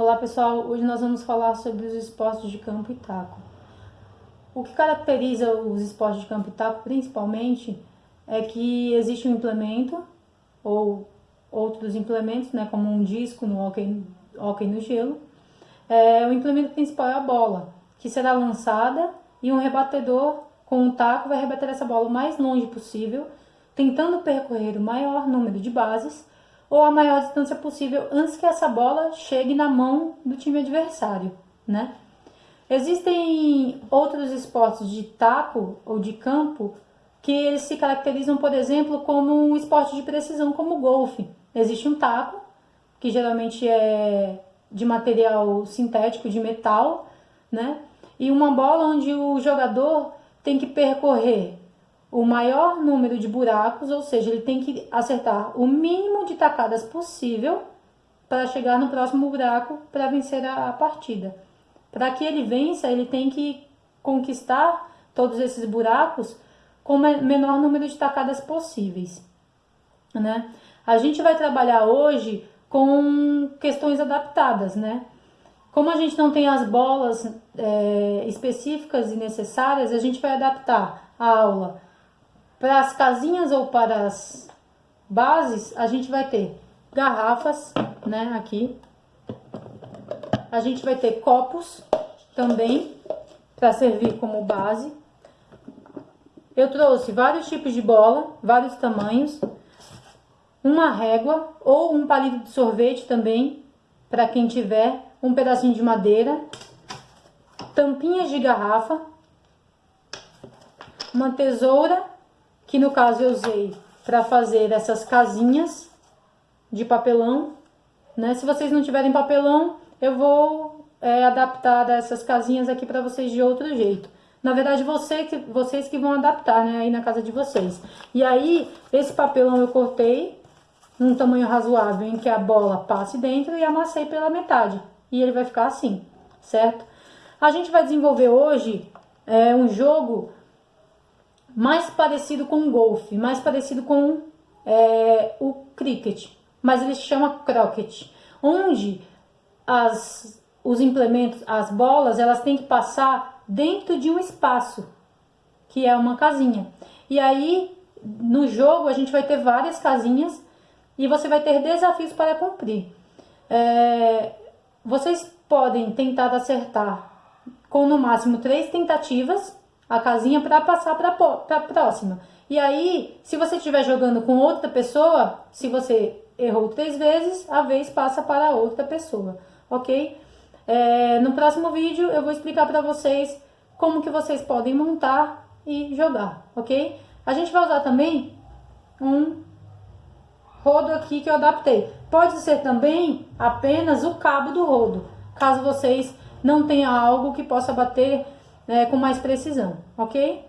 Olá pessoal, hoje nós vamos falar sobre os esportes de campo e taco. O que caracteriza os esportes de campo e taco principalmente é que existe um implemento ou outros implementos, né, como um disco no hockey, no gelo. É, o implemento principal é a bola, que será lançada e um rebatedor com um taco vai rebater essa bola o mais longe possível, tentando percorrer o maior número de bases ou a maior distância possível antes que essa bola chegue na mão do time adversário, né? Existem outros esportes de taco ou de campo que eles se caracterizam, por exemplo, como um esporte de precisão, como o golfe. Existe um taco, que geralmente é de material sintético, de metal, né? E uma bola onde o jogador tem que percorrer o maior número de buracos, ou seja, ele tem que acertar o mínimo de tacadas possível para chegar no próximo buraco para vencer a, partida. Para que ele vença, ele tem que conquistar todos esses buracos com o menor número de tacadas possíveis. Né? A gente vai trabalhar hoje com questões adaptadas, né? Como a gente não tem as bolas é, específicas e necessárias, a gente vai adaptar a aula para as casinhas ou para as bases, a gente vai ter garrafas, né, aqui. A gente vai ter copos também para servir como base. Eu trouxe vários tipos de bola, vários tamanhos. Uma régua ou um palito de sorvete também, para quem tiver. Um pedacinho de madeira. Tampinhas de garrafa. Uma tesoura que no caso eu usei para fazer essas casinhas de papelão, né? Se vocês não tiverem papelão, eu vou é, adaptar essas casinhas aqui para vocês de outro jeito. Na verdade, você que, vocês que vão adaptar, né, aí na casa de vocês. E aí, esse papelão eu cortei num tamanho razoável em que a bola passe dentro e amassei pela metade. E ele vai ficar assim, certo? A gente vai desenvolver hoje é, um jogo mais parecido com o golfe, mais parecido com é, o cricket, mas ele se chama croquet, onde as, os implementos, as bolas, elas têm que passar dentro de um espaço, que é uma casinha. E aí, no jogo, a gente vai ter várias casinhas e você vai ter desafios para cumprir. É, vocês podem tentar acertar com no máximo três tentativas a casinha para passar para a próxima. E aí, se você estiver jogando com outra pessoa, se você errou três vezes, a vez passa para outra pessoa, ok? É, no próximo vídeo eu vou explicar para vocês como que vocês podem montar e jogar, ok? A gente vai usar também um rodo aqui que eu adaptei. Pode ser também apenas o cabo do rodo, caso vocês não tenham algo que possa bater né, com mais precisão, ok?